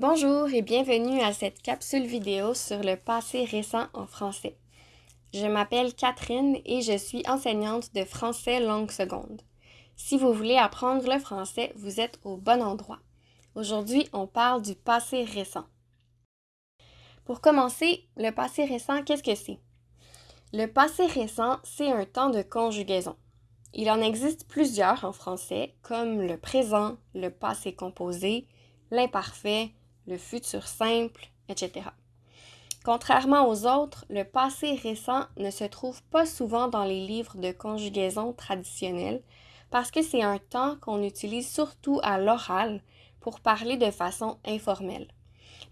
Bonjour et bienvenue à cette capsule vidéo sur le passé récent en français. Je m'appelle Catherine et je suis enseignante de français langue seconde. Si vous voulez apprendre le français, vous êtes au bon endroit. Aujourd'hui, on parle du passé récent. Pour commencer, le passé récent, qu'est-ce que c'est? Le passé récent, c'est un temps de conjugaison. Il en existe plusieurs en français, comme le présent, le passé composé, l'imparfait, le futur simple, etc. Contrairement aux autres, le passé récent ne se trouve pas souvent dans les livres de conjugaison traditionnels parce que c'est un temps qu'on utilise surtout à l'oral pour parler de façon informelle.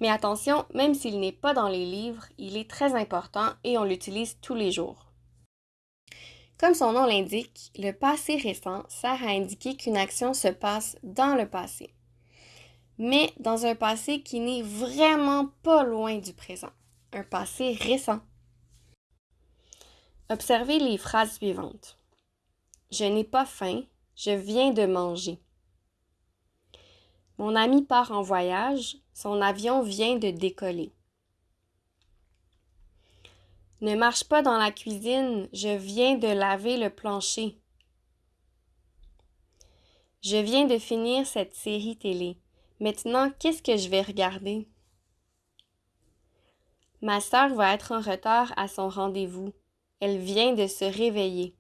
Mais attention, même s'il n'est pas dans les livres, il est très important et on l'utilise tous les jours. Comme son nom l'indique, le passé récent sert à indiquer qu'une action se passe dans le passé mais dans un passé qui n'est vraiment pas loin du présent, un passé récent. Observez les phrases suivantes. Je n'ai pas faim, je viens de manger. Mon ami part en voyage, son avion vient de décoller. Ne marche pas dans la cuisine, je viens de laver le plancher. Je viens de finir cette série télé. Maintenant, qu'est-ce que je vais regarder? Ma sœur va être en retard à son rendez-vous. Elle vient de se réveiller.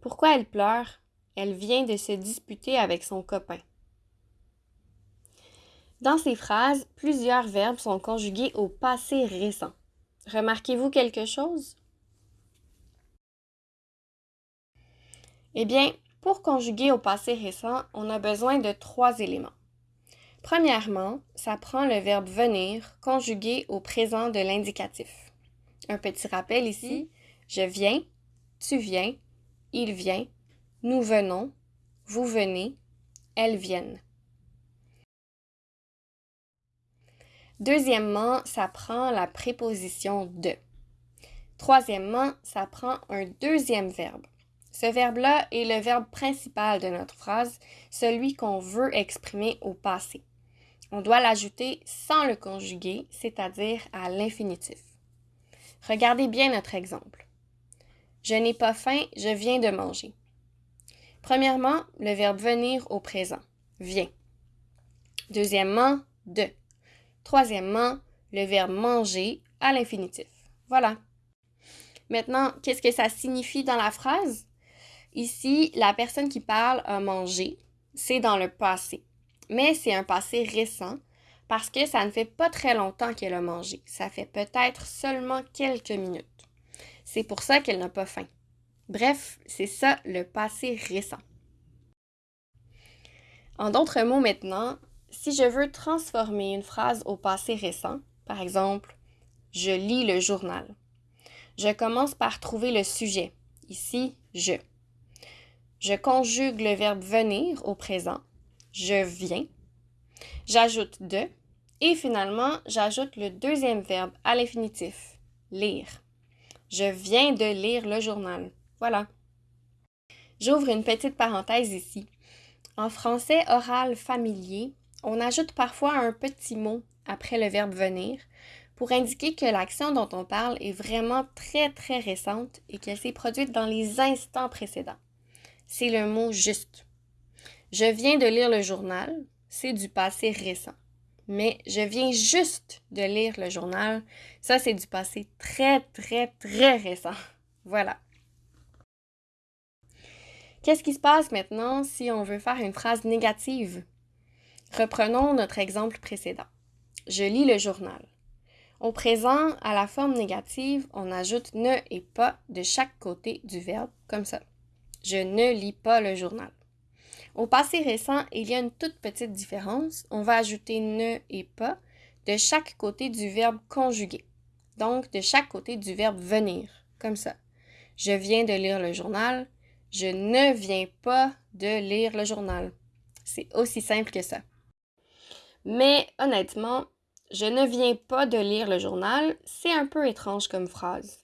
Pourquoi elle pleure? Elle vient de se disputer avec son copain. Dans ces phrases, plusieurs verbes sont conjugués au passé récent. Remarquez-vous quelque chose? Eh bien, pour conjuguer au passé récent, on a besoin de trois éléments. Premièrement, ça prend le verbe venir conjugué au présent de l'indicatif. Un petit rappel ici, je viens, tu viens, il vient, nous venons, vous venez, elles viennent. Deuxièmement, ça prend la préposition de. Troisièmement, ça prend un deuxième verbe. Ce verbe-là est le verbe principal de notre phrase, celui qu'on veut exprimer au passé. On doit l'ajouter sans le conjuguer, c'est-à-dire à, l'infinitif. Regardez bien notre exemple. Je n'ai pas faim, je viens de manger. Premièrement, le verbe venir au présent, vient. Deuxièmement, de. Troisièmement, le verbe manger à l'infinitif. Voilà. Maintenant, qu'est-ce que ça signifie dans la phrase? Ici, la personne qui parle a mangé, c'est dans le passé. Mais c'est un passé récent parce que ça ne fait pas très longtemps qu'elle a mangé. Ça fait peut-être seulement quelques minutes. C'est pour ça qu'elle n'a pas faim. Bref, c'est ça le passé récent. En d'autres mots maintenant, si je veux transformer une phrase au passé récent, par exemple, je lis le journal, je commence par trouver le sujet. Ici, je. Je conjugue le verbe venir au présent. Je viens. J'ajoute de. Et finalement, j'ajoute le deuxième verbe à l'infinitif. Lire. Je viens de lire le journal. Voilà. J'ouvre une petite parenthèse ici. En français oral familier, on ajoute parfois un petit mot après le verbe venir pour indiquer que l'action dont on parle est vraiment très très récente et qu'elle s'est produite dans les instants précédents c'est le mot juste. Je viens de lire le journal, c'est du passé récent. Mais je viens juste de lire le journal, ça c'est du passé très très très récent. Voilà. Qu'est-ce qui se passe maintenant si on veut faire une phrase négative? Reprenons notre exemple précédent. Je lis le journal. Au présent, à la forme négative, on ajoute ne et pas de chaque côté du verbe, comme ça. Je ne lis pas le journal. Au passé récent, il y a une toute petite différence. On va ajouter ne et pas de chaque côté du verbe conjugué. Donc, de chaque côté du verbe venir, comme ça. Je viens de lire le journal. Je ne viens pas de lire le journal. C'est aussi simple que ça. Mais honnêtement, je ne viens pas de lire le journal, c'est un peu étrange comme phrase.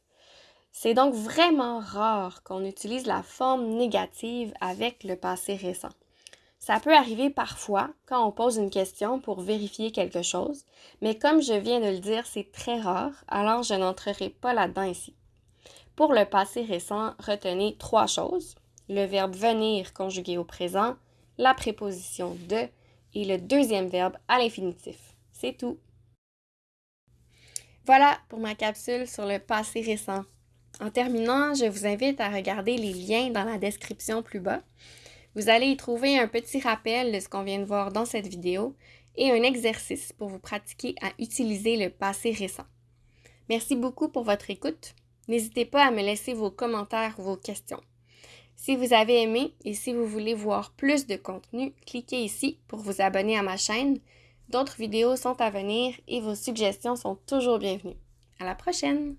C'est donc vraiment rare qu'on utilise la forme négative avec le passé récent. Ça peut arriver parfois quand on pose une question pour vérifier quelque chose, mais comme je viens de le dire, c'est très rare, alors je n'entrerai pas là-dedans ici. Pour le passé récent, retenez trois choses. Le verbe venir conjugué au présent, la préposition de et le deuxième verbe à l'infinitif. C'est tout. Voilà pour ma capsule sur le passé récent. En terminant, je vous invite à regarder les liens dans la description plus bas. Vous allez y trouver un petit rappel de ce qu'on vient de voir dans cette vidéo et un exercice pour vous pratiquer à utiliser le passé récent. Merci beaucoup pour votre écoute. N'hésitez pas à me laisser vos commentaires ou vos questions. Si vous avez aimé et si vous voulez voir plus de contenu, cliquez ici pour vous abonner à ma chaîne. D'autres vidéos sont à venir et vos suggestions sont toujours bienvenues. À la prochaine!